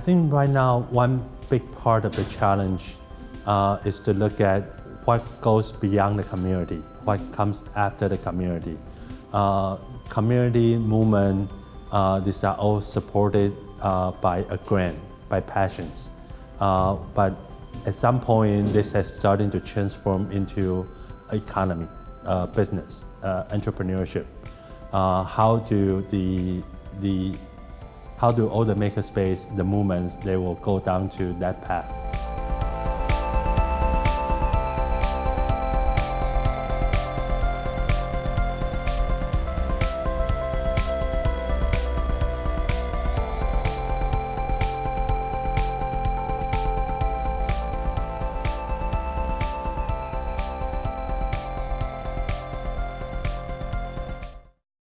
think right now one big part of the challenge uh, is to look at what goes beyond the community, what comes after the community. Uh, community movement, uh, these are all supported uh, by a grant, by passions. Uh, but at some point, this has started to transform into economy, uh, business, entrepreneurship. How do the, the, how do all the makerspace, the movements, they will go down to that path.